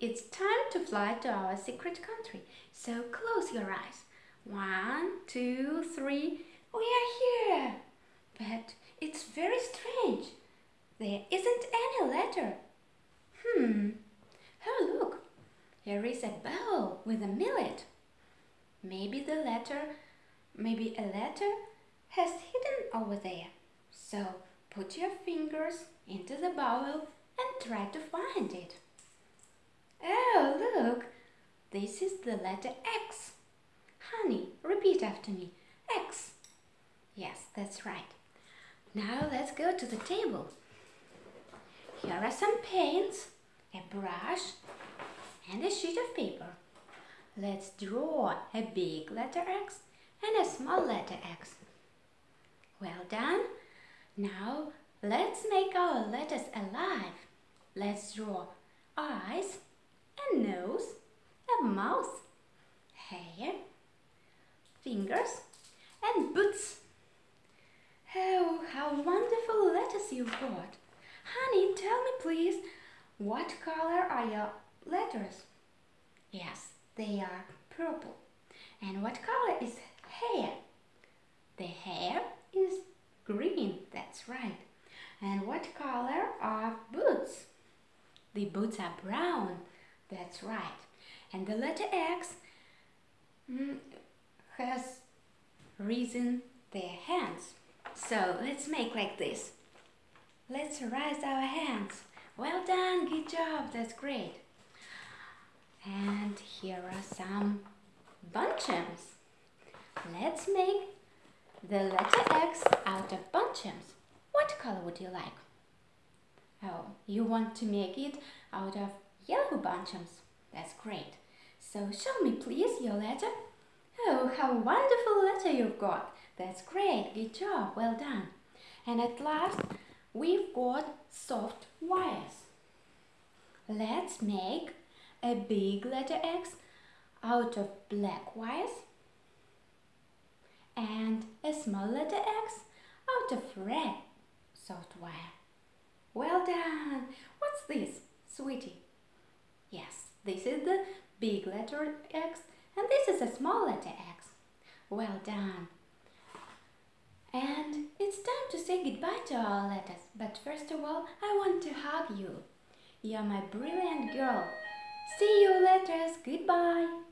it's time to fly to our secret country. So close your eyes. One, two, three. We are here. But it's very strange. There isn't any letter. Hmm. Oh, look. Here is a bowl with a millet. Maybe the letter, maybe a letter has hidden over there. So put your fingers into the bowl and try to find it. Oh, look, this is the letter X. Honey, repeat after me. X. Yes, that's right. Now let's go to the table. Here are some paints, a brush and a sheet of paper. Let's draw a big letter X and a small letter X. Well done. Now let's make our letters alive. Let's draw eyes, a nose, a mouth, hair, fingers and boots. Oh, how wonderful letters you've got. Honey, tell me please, what color are your letters? Yes, they are purple. And what color is hair? The hair is green, that's right. And what color are boots? The boots are brown, that's right. And the letter X mm, has risen their hands. So let's make like this. Let's raise our hands. Well done, good job, that's great. And here are some bunchems. Let's make the letter X out of bunchems. What color would you like? Oh, you want to make it out of yellow bunchems. That's great. So show me please your letter. Oh, how wonderful letter you've got. That's great. Good job. Well done. And at last, we've got soft wires. Let's make a big letter X out of black wires and a small letter X out of red soft wire. Well done! What's this, sweetie? This is the big letter X and this is a small letter X. Well done! And it's time to say goodbye to our letters, but first of all, I want to hug you. You're my brilliant girl. See you letters. Goodbye.